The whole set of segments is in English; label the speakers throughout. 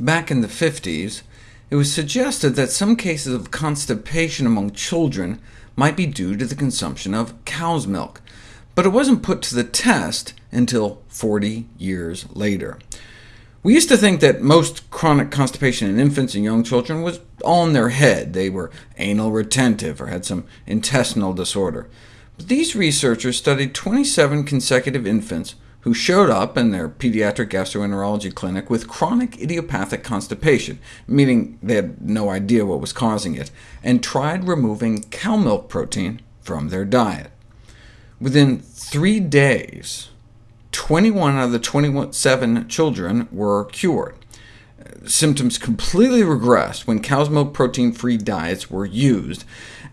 Speaker 1: Back in the 50s, it was suggested that some cases of constipation among children might be due to the consumption of cow's milk, but it wasn't put to the test until 40 years later. We used to think that most chronic constipation in infants and young children was all in their head. They were anal retentive or had some intestinal disorder. But these researchers studied 27 consecutive infants who showed up in their pediatric gastroenterology clinic with chronic idiopathic constipation, meaning they had no idea what was causing it, and tried removing cow milk protein from their diet. Within three days, 21 out of the 27 children were cured. Symptoms completely regressed when cow's milk protein-free diets were used,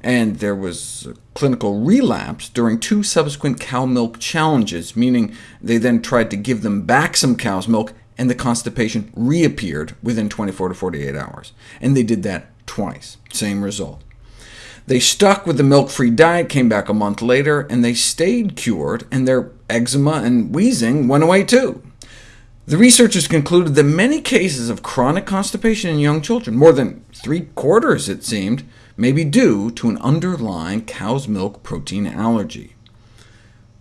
Speaker 1: and there was a clinical relapse during two subsequent cow milk challenges, meaning they then tried to give them back some cow's milk, and the constipation reappeared within 24 to 48 hours. And they did that twice, same result. They stuck with the milk-free diet, came back a month later, and they stayed cured, and their eczema and wheezing went away too. The researchers concluded that many cases of chronic constipation in young children, more than three-quarters it seemed, may be due to an underlying cow's milk protein allergy.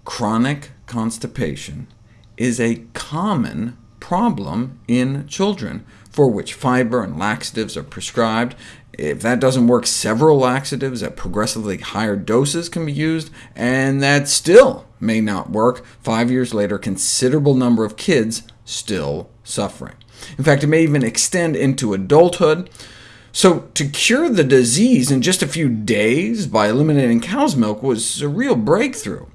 Speaker 1: Chronic constipation is a common problem in children, for which fiber and laxatives are prescribed. If that doesn't work, several laxatives at progressively higher doses can be used, and that still may not work. Five years later, considerable number of kids still suffering. In fact, it may even extend into adulthood. So to cure the disease in just a few days by eliminating cow's milk was a real breakthrough.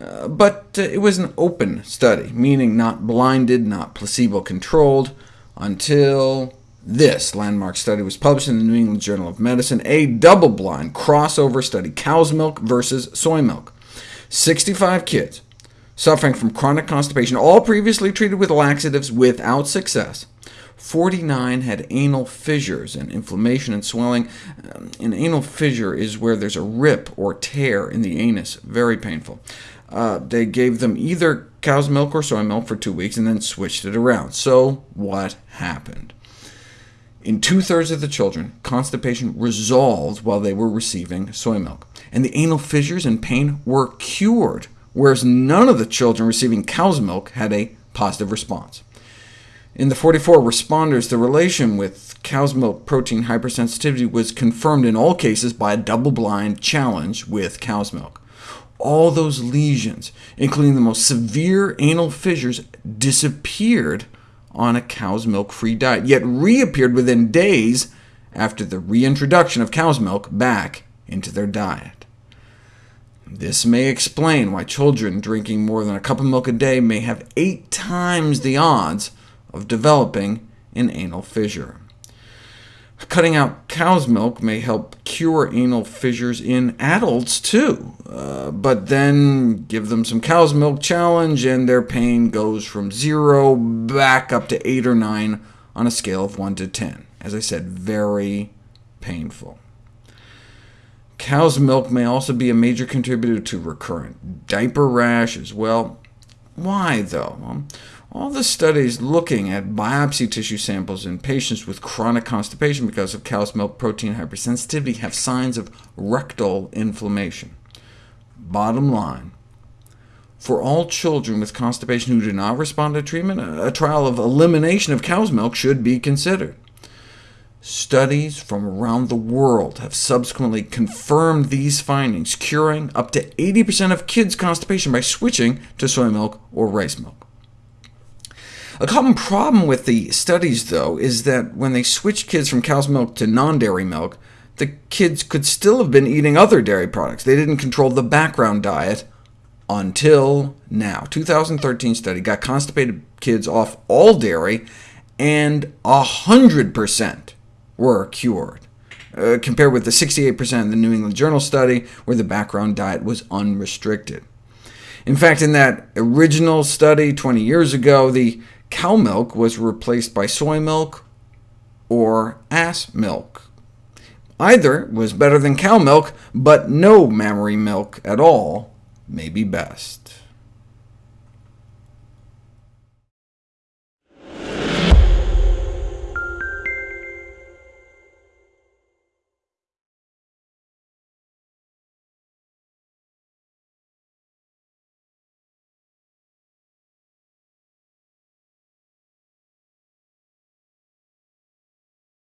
Speaker 1: Uh, but uh, it was an open study, meaning not blinded, not placebo-controlled, until this landmark study was published in the New England Journal of Medicine, a double-blind crossover study, cow's milk versus soy milk. 65 kids suffering from chronic constipation, all previously treated with laxatives without success. 49 had anal fissures and inflammation and swelling. Um, an anal fissure is where there's a rip or tear in the anus, very painful. Uh, they gave them either cow's milk or soy milk for two weeks, and then switched it around. So what happened? In two-thirds of the children, constipation resolved while they were receiving soy milk, and the anal fissures and pain were cured, whereas none of the children receiving cow's milk had a positive response. In the 44 responders, the relation with cow's milk protein hypersensitivity was confirmed in all cases by a double-blind challenge with cow's milk. All those lesions, including the most severe anal fissures, disappeared on a cow's milk-free diet, yet reappeared within days after the reintroduction of cow's milk back into their diet. This may explain why children drinking more than a cup of milk a day may have eight times the odds of developing an anal fissure. Cutting out cow's milk may help cure anal fissures in adults too, uh, but then give them some cow's milk challenge, and their pain goes from 0 back up to 8 or 9 on a scale of 1 to 10. As I said, very painful. Cow's milk may also be a major contributor to recurrent diaper rash as well. Why, though? All the studies looking at biopsy tissue samples in patients with chronic constipation because of cow's milk protein hypersensitivity have signs of rectal inflammation. Bottom line, for all children with constipation who do not respond to treatment, a trial of elimination of cow's milk should be considered. Studies from around the world have subsequently confirmed these findings, curing up to 80% of kids' constipation by switching to soy milk or rice milk. A common problem with the studies, though, is that when they switched kids from cow's milk to non-dairy milk, the kids could still have been eating other dairy products. They didn't control the background diet until now. 2013 study got constipated kids off all dairy, and 100% were cured, uh, compared with the 68% in the New England Journal study, where the background diet was unrestricted. In fact, in that original study 20 years ago, the cow milk was replaced by soy milk or ass milk. Either was better than cow milk, but no mammary milk at all may be best.